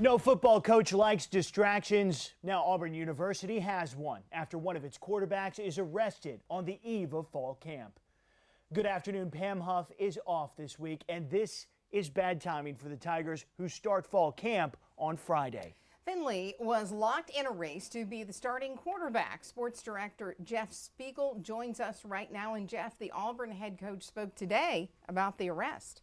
No football coach likes distractions. Now Auburn University has one after one of its quarterbacks is arrested on the eve of fall camp. Good afternoon. Pam Huff is off this week, and this is bad timing for the Tigers who start fall camp on Friday. Finley was locked in a race to be the starting quarterback. Sports director Jeff Spiegel joins us right now. And Jeff, the Auburn head coach spoke today about the arrest.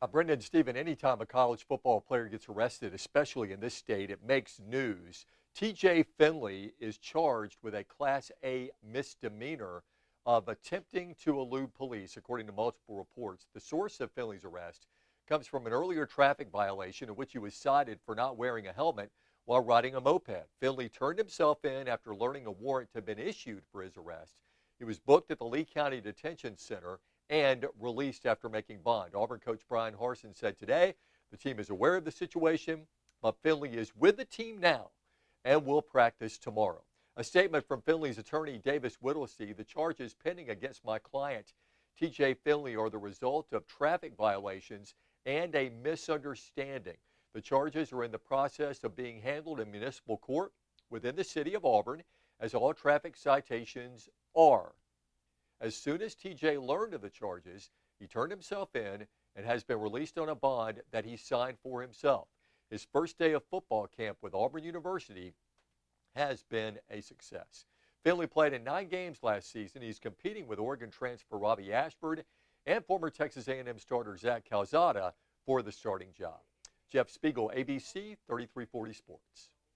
Uh, Brenda and Stephen, anytime a college football player gets arrested, especially in this state, it makes news. TJ Finley is charged with a Class A misdemeanor of attempting to elude police, according to multiple reports. The source of Finley's arrest comes from an earlier traffic violation in which he was cited for not wearing a helmet while riding a moped. Finley turned himself in after learning a warrant had been issued for his arrest. He was booked at the Lee County Detention Center and released after making bond. Auburn coach Bryan Harsin said today the team is aware of the situation, but Finley is with the team now and will practice tomorrow. A statement from Finley's attorney, Davis Whittlesey, the charges pending against my client, TJ Finley, are the result of traffic violations and a misunderstanding. The charges are in the process of being handled in municipal court within the city of Auburn, as all traffic citations are. As soon as TJ learned of the charges, he turned himself in and has been released on a bond that he signed for himself. His first day of football camp with Auburn University has been a success. Finley played in nine games last season. He's competing with Oregon transfer Robby Ashford and former Texas A&M starter Zach Calzada for the starting job. Jeff Spiegel, ABC 3340 Sports.